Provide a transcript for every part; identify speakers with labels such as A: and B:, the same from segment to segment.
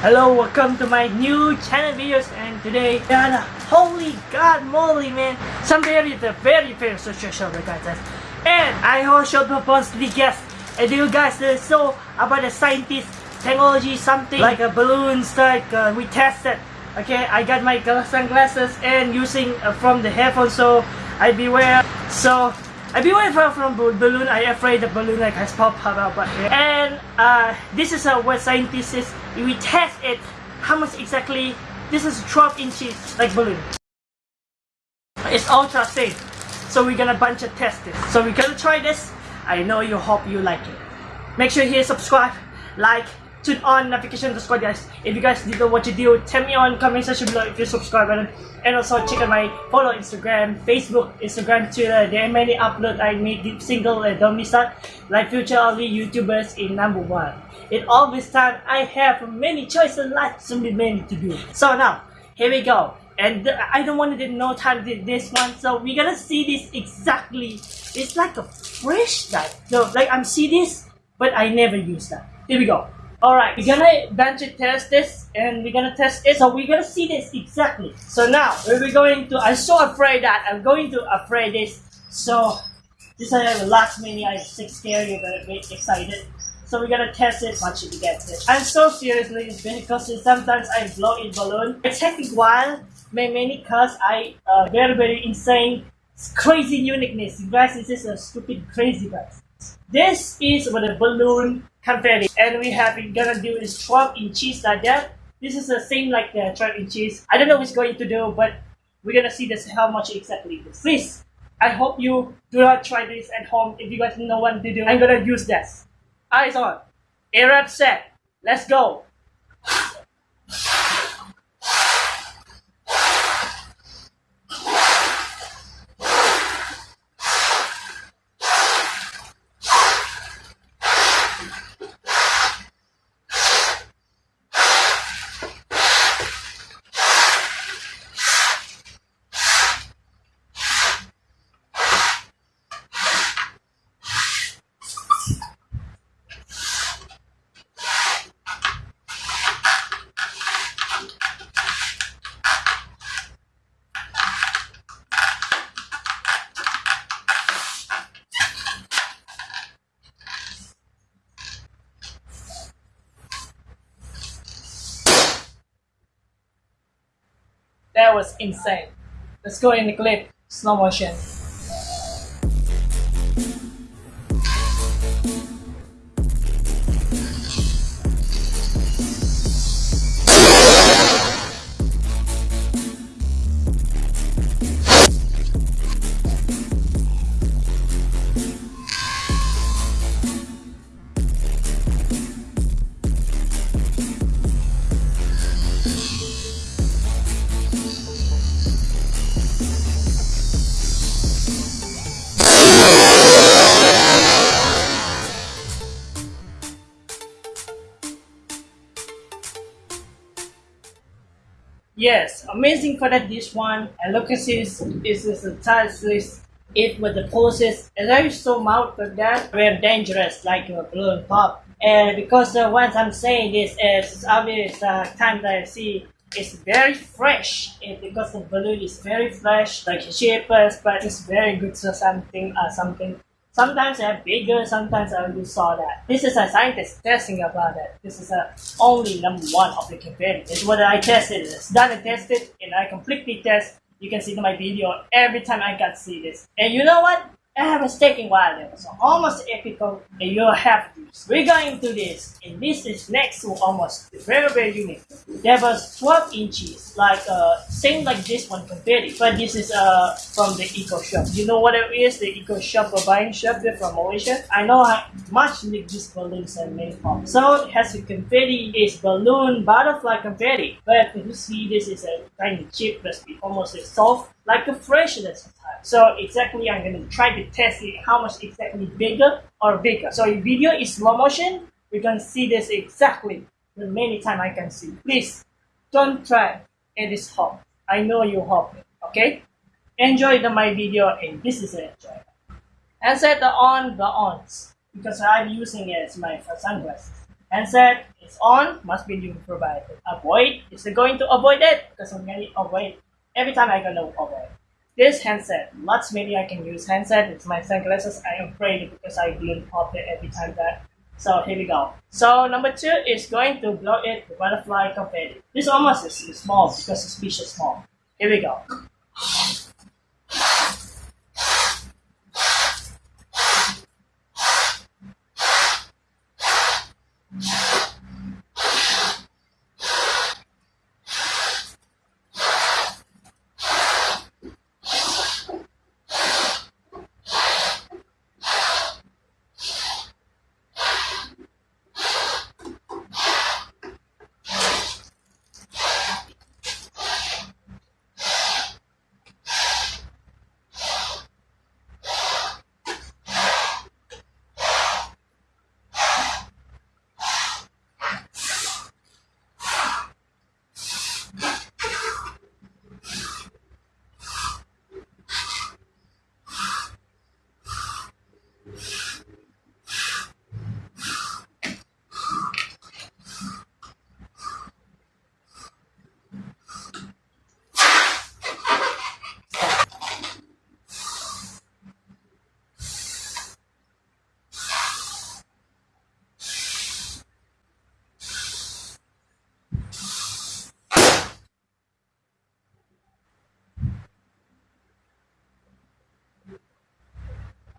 A: welcome to my new channel videos and today God, holy god moly man some very the very very social show guys. And I also purposely guess and you guys uh, so about the scientist technology something like a balloons like uh, we tested. Okay I got my sunglasses and using uh, from the headphones so I beware. So I beware from, from balloon I afraid the balloon like has popped out but and uh, this is uh, what scientists is we test it how much exactly this is 12 inches like balloon. It's ultra safe so we're gonna bunch of test this. So we're gonna try this. I know you hope you like it. Make sure you hit subscribe like turn on notification to squad guys. If you guys didn't know what to do tell me on comment section below if you subscribe button and also check out my follow instagram facebook instagram twitter. There are many upload i made single and don't miss that like future only youtubers in number one. In all this time i have many choices lots so many to do. So now here we go. And I don't want to do no time to this one so we're gonna see this exactly. It's like a fresh diet so like I'm see this but I never use that. Here we go Alright, we're gonna bench test this and we're gonna test it. So we're gonna see this exactly. So now we're going to I'm so afraid that I'm going to afraid this. So this is the last mini I'm scared, you're gonna be excited. So we're gonna test it much to get it. I'm so seriously because sometimes I blow in balloon. It takes a while, many cause I uh, very very insane crazy uniqueness. You guys, this is a stupid crazy guys. This is what a balloon confetti and we have been gonna do is 12 inches like that. This is the same like the 12 inches. I don't know what's going to do but we're gonna see this how much exactly it is. Please i hope you do not try this at home. If you guys know what to do i'm gonna use this. Eyes on. Arab set let's go That was insane. Let's go in the clip, slow motion. Yes, amazing for that dish one. And look at this, this is the this it with the process. And is so mouth for that very dangerous, like a balloon pop. And because uh, what I'm saying this is obvious uh, time that I see it's very fresh and because the balloon is very fresh like shapeless but it's very good so something uh, something Sometimes they're bigger, sometimes I will saw that. This is a scientist testing about it. This is a only number one of the campaign. It's what I tested. It's done and tested, and I completely test. You can see in my video every time I got see this. And you know what? I have a taking while there, so almost epical, and you'll have this. We're going to this, and this is next to almost very very unique. There was 12 inches, like uh, same like this one compared, but this is uh from the Eco Shop. You know what it is? The Eco Shop or buying shop there from Malaysia. I know how much like this balloons made from. So it has a confetti, is balloon butterfly confetti, but you see this is a of cheap, but almost a soft like a freshness So exactly I'm going to try to test it how much exactly bigger or bigger. So if video is slow motion, we can see this exactly the many time I can see. Please don't try it is hot. I know you hope okay? Enjoy the, my video and this is it. And set the on the ons because I'm using it as my sunglasses. handset is on, must be new provided. Avoid is going to avoid it because I'm going to avoid every time I gonna avoid. This handset, lots maybe I can use handset. It's my sunglasses. I am afraid because I balloon pop it every time that. So here we go. So number two is going to blow it the butterfly confetti. This almost is small because it's piece small. Here we go.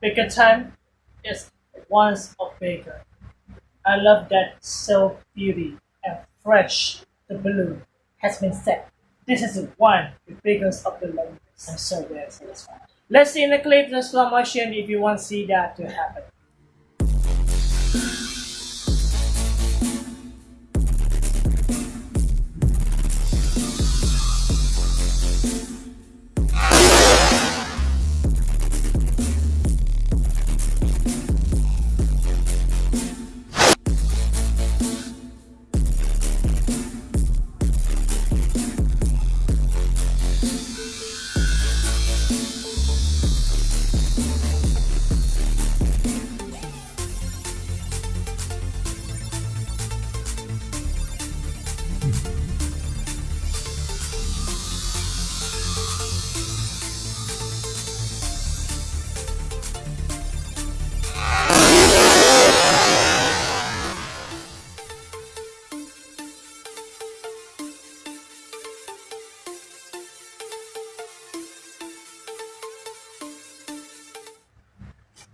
A: Bigger time is once of bigger. I love that so beauty and fresh the balloon has been set. This is one the biggest of the longest. I'm so very satisfied. Let's see in the clip the slow motion if you want to see that to happen.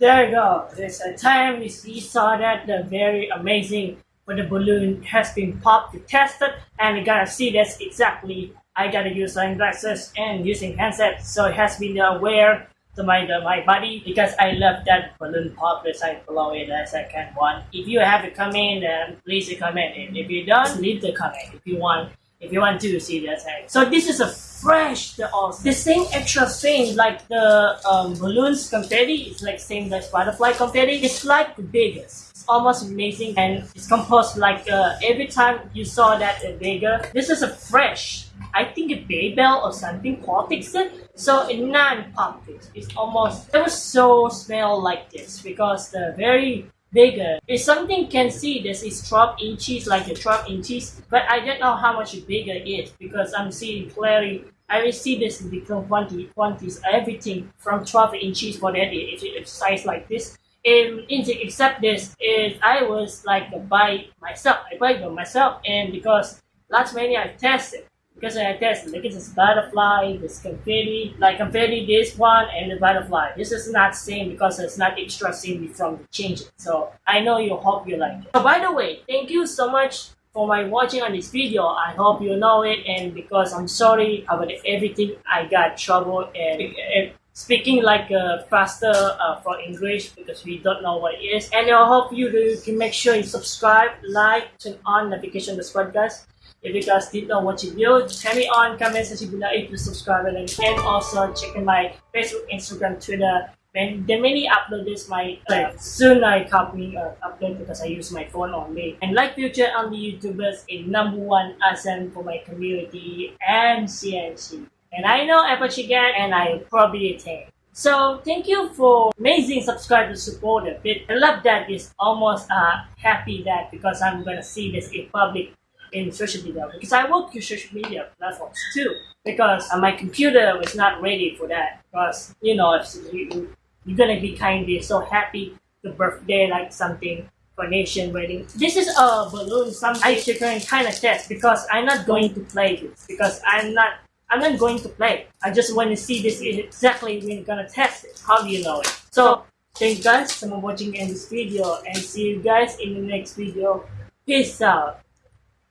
A: There you go. There's a time see, saw that the very amazing when the balloon has been popped, to tested, and you gotta see that's exactly I gotta use sunglasses and using handset, so it has been aware to my my body because I love that balloon pop I blow it as I can one. If you have a comment, then please comment. And if you don't, leave the comment if you want if you want to see that. So this is a fresh the same extra thing like the um, balloons confetti is like same like butterfly confetti. It's like the biggest. It's almost amazing and it's composed like uh, every time you saw that uh, bigger. This is a fresh. I think a Babel or something quality it. So a non-pop It's almost it was so smell like this because the very bigger. If something can see this is 12 inches, like a 12 inches, but I don't know how much bigger it is because I'm seeing clearly. I see this in different quantity, quantities, everything from 12 inches for that if it's size like this. And except this is I was like buy myself. I buy them myself, and because last many I tested, because I tested, at this butterfly, this confetti, like confetti, this one and the butterfly. This is not same because it's not extra same from the change. So I know you hope you like it. So by the way, thank you so much for my watching on this video. I hope you know it and because I'm sorry about everything I got trouble and, and speaking like uh, faster uh, for English because we don't know what it is. And I hope you can make sure you subscribe, like, turn on notification squad guys. If you guys did not watch the video, tell me on comment section below if you subscribe and and also check my Facebook, Instagram, Twitter. When the many upload this my uh, soon I copy uh, upload because I use my phone only. And like future on the YouTubers in number one awesome for my community and CNC. And I know Apple Chicken and I probably take. So thank you for amazing subscriber supporter. But I love that it's almost uh, happy that because I'm gonna see this in public in social media because I work in social media platforms too because uh, my computer was not ready for that because you know if you, you're gonna be kind of so happy the birthday like something for nation wedding. This is a balloon something I should kind of test because I'm not going to play this because I'm not I'm not going to play. I just want to see this exactly you're gonna test it. How do you know it? So thank you guys for watching in this video and see you guys in the next video. Peace out.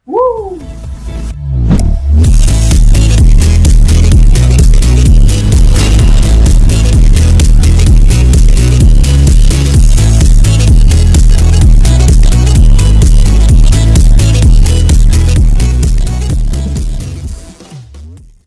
A: Woo!